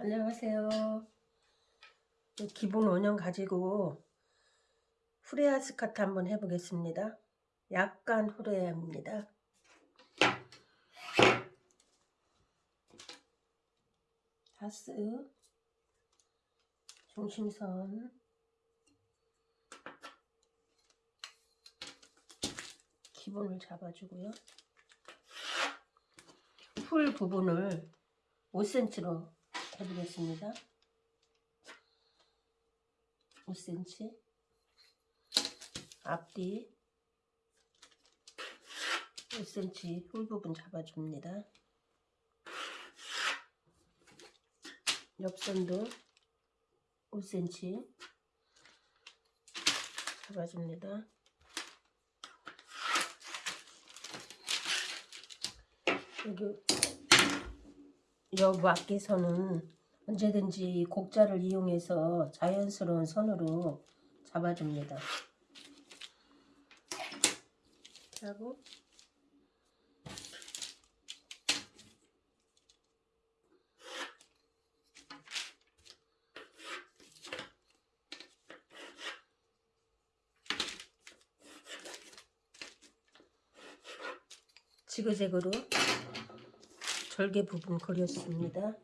안녕하세요. 기본 원형 가지고 후레아 스카트 한번 해보겠습니다. 약간 후레아입니다. 다스 중심선 기본을 잡아주고요. 풀 부분을 5cm로 해보겠습니다. 5cm 앞뒤 5cm 홀 부분 잡아줍니다. 옆선도 5cm 잡아줍니다. 여기 옆 앞에서는 언제든지 곡자를 이용해서 자연스러운 선으로 잡아줍니다. 하고 지그재그로 절개 부분 그렸습니다.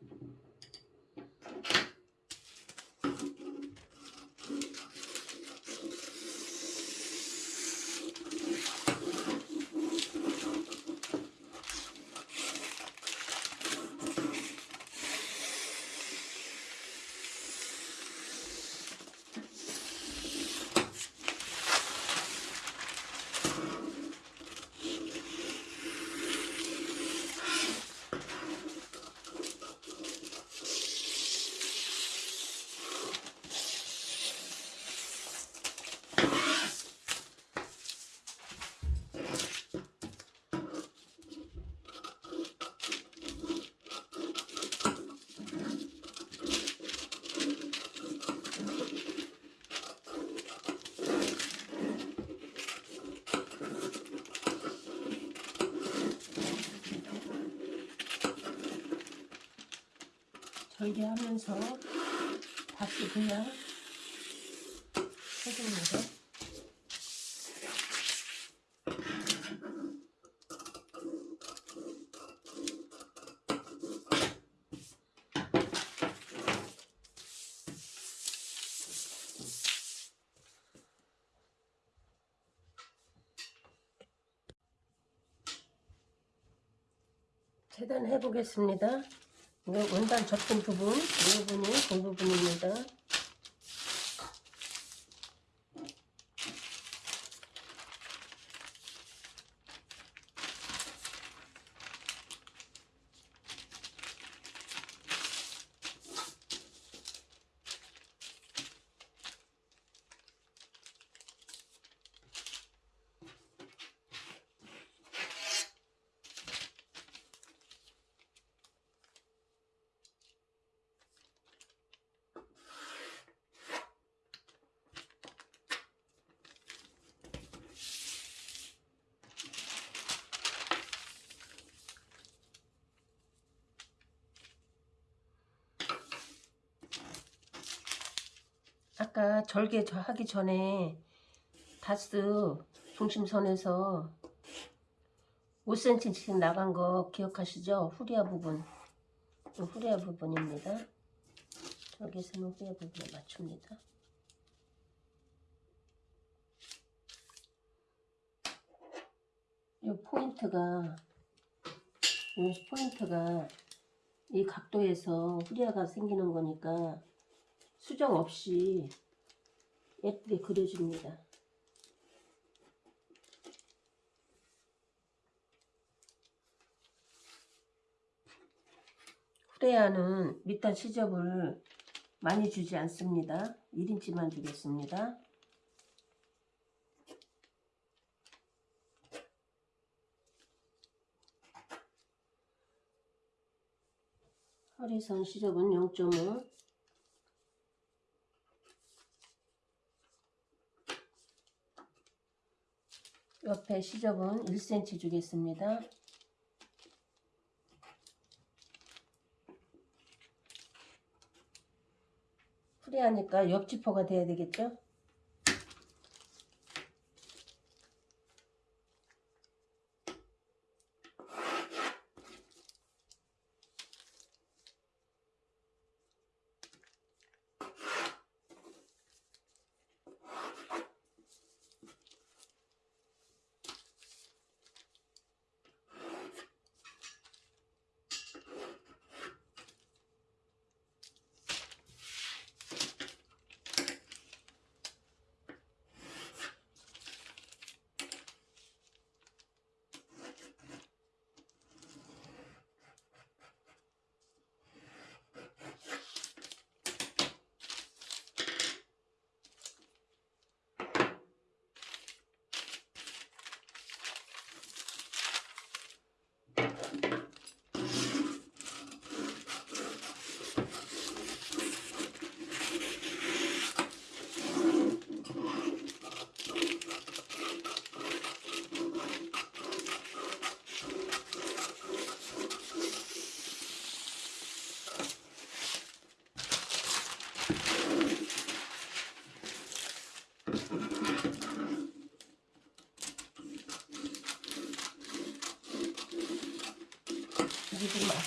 절개하면서 다시 그냥 해줍니다. 재단해 보겠습니다. 이거 원단 접근 부분, 이 부분이 그 부분입니다. 아까 절개 저 하기 전에 다트 중심선에서 5cm씩 나간 거 기억하시죠? 후리아 부분 후리아 부분입니다. 여기서는 flare 부분에 맞춥니다. 이 포인트가 이 포인트가 이 각도에서 후리아가 생기는 거니까 수정 없이 예쁘게 그려줍니다. 후레아는 밑단 시접을 많이 주지 않습니다. 1인치만 주겠습니다. 허리선 시접은 0.5 옆에 시접은 1cm 주겠습니다. 프리하니까 옆지퍼가 돼야 되겠죠?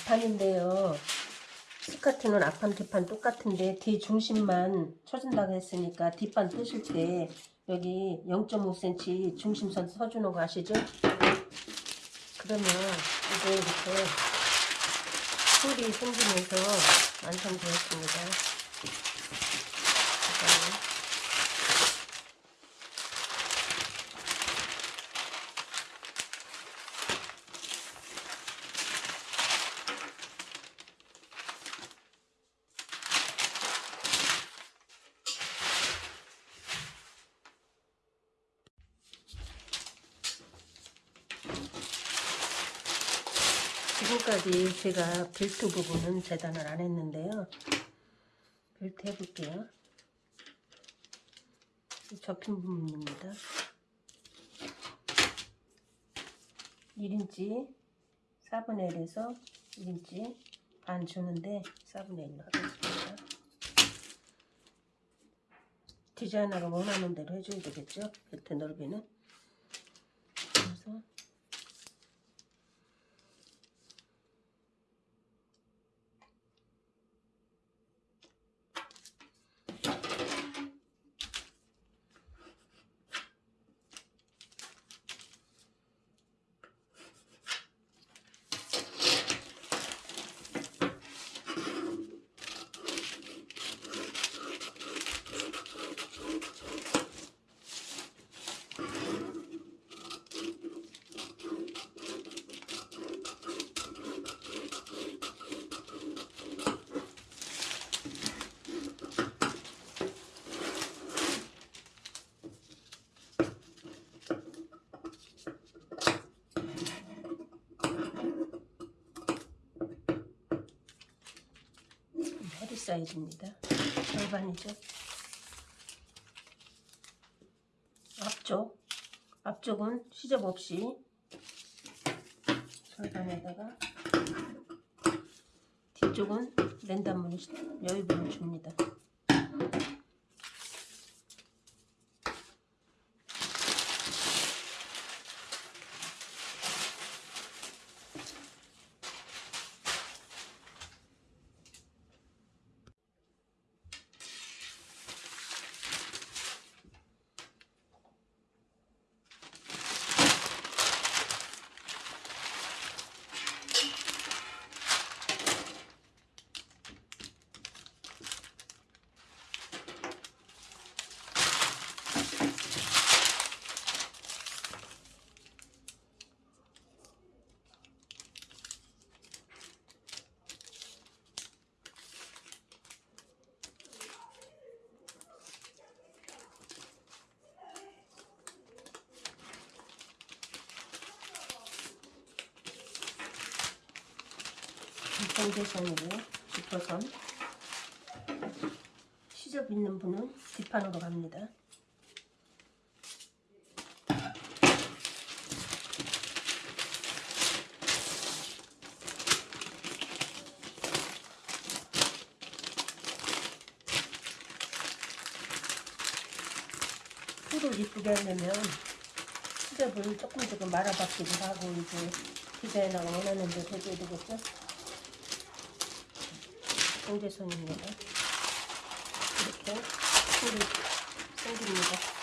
앞판인데요. 스커트는 앞판 뒷판 똑같은데 뒤 중심만 쳐준다고 했으니까 뒷판 뜨실 때 여기 0.5cm 중심선 서주는 거 아시죠? 그러면 이제 이렇게 홀이 생기면서 완성되었습니다. 잠깐만요. 지금까지 제가 벨트 부분은 재단을 안 했는데요. 벨트 해볼게요. 이 접힌 부분입니다. 1인치 4분의 1에서 1인치 반 주는데 4분의 1로 하겠습니다. 디자이너가 원하는 대로 해줘야 되겠죠? 벨트 넓이는. 그래서 허리 사이즈입니다. 절반이죠. 앞쪽, 앞쪽은 시접 없이 절반에다가 뒤쪽은 랜덤문을 여유분을 줍니다. 반대선으로 짚어선 시접 있는 분은 뒷판으로 갑니다. 풀을 이쁘게 하려면 시접을 조금 조금 말아박기도 하고 이제 디자인하고 원하는 대로 해줘야 되겠죠? 인대손입니다. 이렇게 풀이 생깁니다.